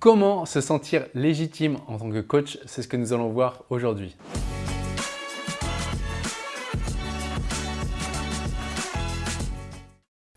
Comment se sentir légitime en tant que coach C'est ce que nous allons voir aujourd'hui.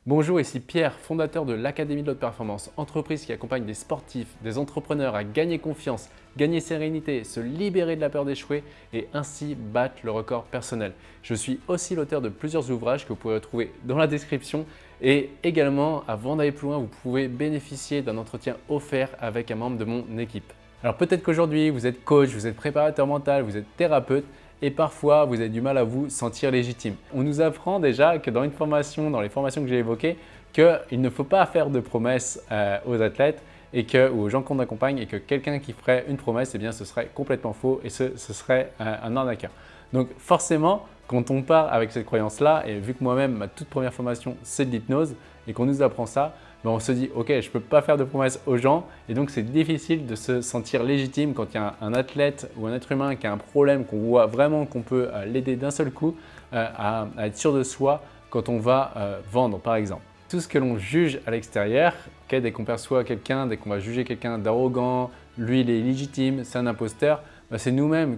Bonjour, ici Pierre, fondateur de l'Académie de l'Haute Performance, entreprise qui accompagne des sportifs, des entrepreneurs à gagner confiance, gagner sérénité, se libérer de la peur d'échouer et ainsi battre le record personnel. Je suis aussi l'auteur de plusieurs ouvrages que vous pouvez retrouver dans la description et également, avant d'aller plus loin, vous pouvez bénéficier d'un entretien offert avec un membre de mon équipe. Alors peut-être qu'aujourd'hui, vous êtes coach, vous êtes préparateur mental, vous êtes thérapeute et parfois vous avez du mal à vous sentir légitime. On nous apprend déjà que dans une formation, dans les formations que j'ai évoquées, qu'il ne faut pas faire de promesses euh, aux athlètes et que, ou aux gens qu'on accompagne et que quelqu'un qui ferait une promesse, eh bien, ce serait complètement faux et ce, serait euh, un arnaqueur. Donc forcément, quand on part avec cette croyance-là, et vu que moi-même, ma toute première formation, c'est de l'hypnose, et qu'on nous apprend ça, on se dit « Ok, je ne peux pas faire de promesses aux gens » et donc c'est difficile de se sentir légitime quand il y a un, athlète ou un être humain qui a un problème, qu'on voit vraiment qu'on peut euh, l'aider d'un seul coup euh, à, être sûr de soi quand on va euh, vendre par exemple. Tout ce que l'on juge à l'extérieur, dès qu'on perçoit quelqu'un, dès qu'on va juger quelqu'un d'arrogant, lui il est illégitime, c'est un imposteur, ben, c'est nous-mêmes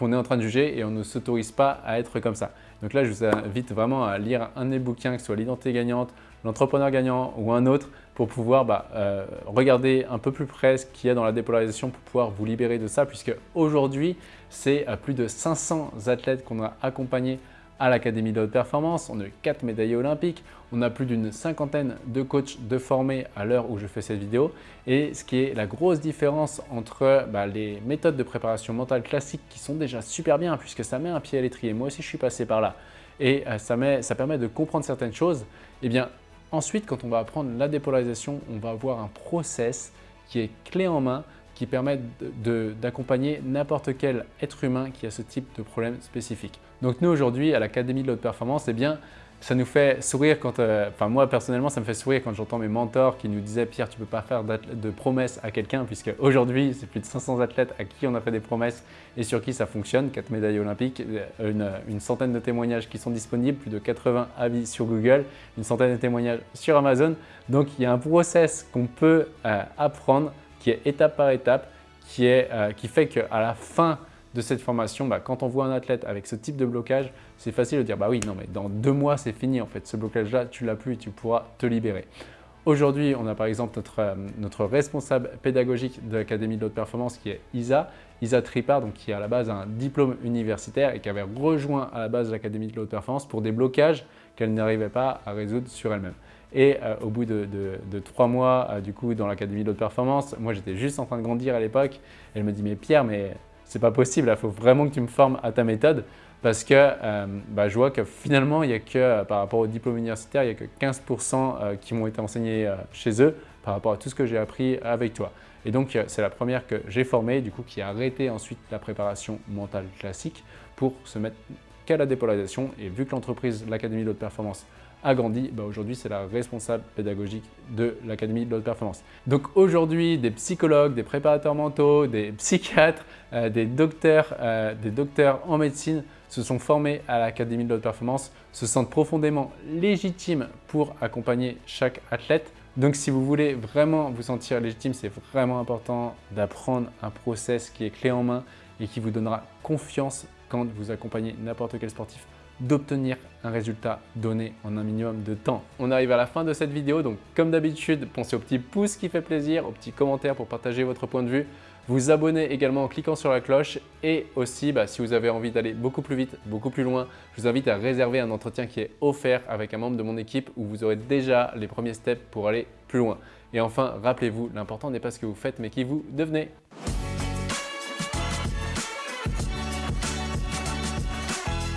qu'on est en train de juger et on ne s'autorise pas à être comme ça. Donc là, je vous invite vraiment à lire un des bouquins, que ce soit l'identité gagnante, l'entrepreneur gagnant ou un autre, pour pouvoir bah, euh, regarder un peu plus près ce qu'il y a dans la dépolarisation pour pouvoir vous libérer de ça, puisque aujourd'hui, c'est euh, plus de 500 athlètes qu'on a accompagnés à l'Académie de haute performance. On a eu 4 médaillés olympiques. On a plus d'une cinquantaine de coachs de formés à l'heure où je fais cette vidéo. Et ce qui est la grosse différence entre bah, les méthodes de préparation mentale classiques qui sont déjà super bien puisque ça met un pied à l'étrier. Moi aussi, je suis passé par là. Et euh, ça, met, ça permet de comprendre certaines choses. Et eh bien, ensuite, quand on va apprendre la dépolarisation, on va avoir un process qui est clé en main qui permettent d'accompagner n'importe quel être humain qui a ce type de problème spécifique. Donc nous aujourd'hui à l'Académie de l'Haute Performance, eh bien, ça nous fait sourire quand, euh, enfin moi personnellement ça me fait sourire quand j'entends mes mentors qui nous disaient Pierre tu peux pas faire de promesses à quelqu'un puisque aujourd'hui c'est plus de 500 athlètes à qui on a fait des promesses et sur qui ça fonctionne, 4 médailles olympiques, euh, une, une, centaine de témoignages qui sont disponibles, plus de 80 avis sur Google, une centaine de témoignages sur Amazon. Donc il y a un process qu'on peut euh, apprendre qui est étape par étape, qui, est, euh, qui fait qu'à la fin de cette formation, bah, quand on voit un athlète avec ce type de blocage, c'est facile de dire « bah oui, non mais dans deux mois c'est fini en fait, ce blocage-là tu l'as plus et tu pourras te libérer ». Aujourd'hui, on a par exemple notre, euh, notre responsable pédagogique de l'Académie de l'Haute Performance qui est Isa, Isa Tripart, donc qui a à la base un diplôme universitaire et qui avait rejoint à la base l'Académie de l'Haute Performance pour des blocages qu'elle n'arrivait pas à résoudre sur elle-même. Et euh, au bout de, trois mois, euh, du coup, dans l'Académie de haute performance, moi j'étais juste en train de grandir à l'époque. Elle me dit « Mais Pierre, mais c'est pas possible, il faut vraiment que tu me formes à ta méthode. » Parce que euh, bah, je vois que finalement, il y a que, par rapport au diplôme universitaire, il n'y a que 15% qui m'ont été enseignés chez eux par rapport à tout ce que j'ai appris avec toi. Et donc, c'est la première que j'ai formée, du coup, qui a arrêté ensuite la préparation mentale classique pour se mettre la dépolarisation. Et vu que l'entreprise, l'Académie de haute performance, a grandi, bah aujourd'hui c'est la responsable pédagogique de l'Académie de l'Haute Performance. Donc aujourd'hui, des psychologues, des préparateurs mentaux, des psychiatres, euh, des, docteurs, euh, des docteurs en médecine se sont formés à l'Académie de l'Haute Performance, se sentent profondément légitimes pour accompagner chaque athlète. Donc si vous voulez vraiment vous sentir légitime, c'est vraiment important d'apprendre un process qui est clé en main et qui vous donnera confiance quand vous accompagnez n'importe quel sportif d'obtenir un résultat donné en un minimum de temps. On arrive à la fin de cette vidéo, donc comme d'habitude, pensez au petit pouce qui fait plaisir, au petit commentaire pour partager votre point de vue, vous abonner également en cliquant sur la cloche et aussi, bah, si vous avez envie d'aller beaucoup plus vite, beaucoup plus loin, je vous invite à réserver un entretien qui est offert avec un membre de mon équipe où vous aurez déjà les premiers steps pour aller plus loin. Et enfin, rappelez-vous, l'important n'est pas ce que vous faites, mais qui vous devenez.